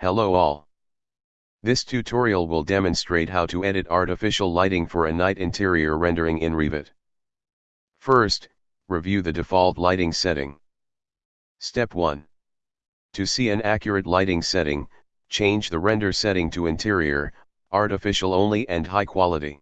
Hello all. This tutorial will demonstrate how to edit artificial lighting for a night interior rendering in Revit. First, review the default lighting setting. Step 1. To see an accurate lighting setting, change the render setting to interior, artificial only and high quality.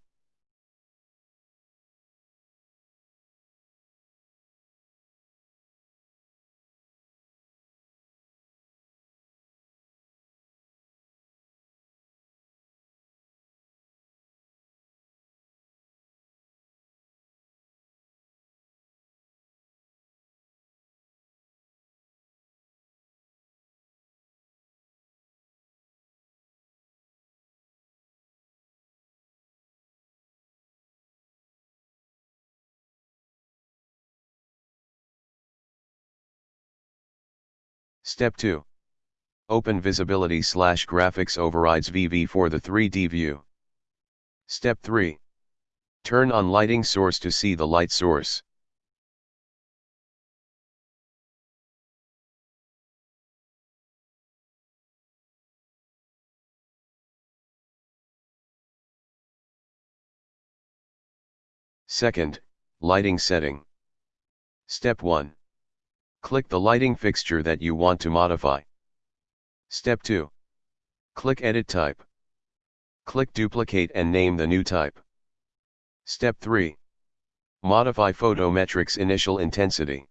Step 2. Open Visibility slash Graphics Overrides VV for the 3D view. Step 3. Turn on lighting source to see the light source. Second, lighting setting. Step 1. Click the lighting fixture that you want to modify. Step 2. Click Edit Type. Click Duplicate and name the new type. Step 3. Modify Photometrics Initial Intensity.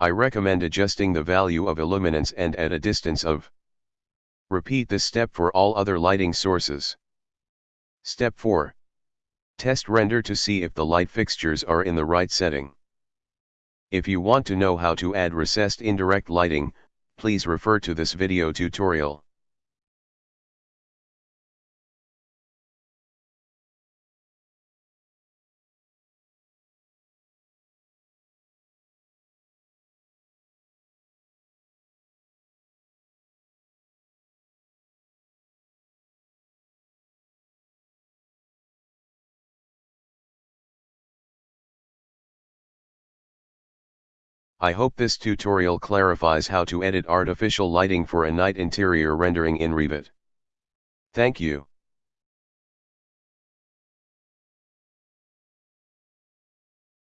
I recommend adjusting the value of illuminance and at a distance of. Repeat this step for all other lighting sources. Step 4. Test render to see if the light fixtures are in the right setting. If you want to know how to add recessed indirect lighting, please refer to this video tutorial. I hope this tutorial clarifies how to edit artificial lighting for a night interior rendering in Revit. Thank you.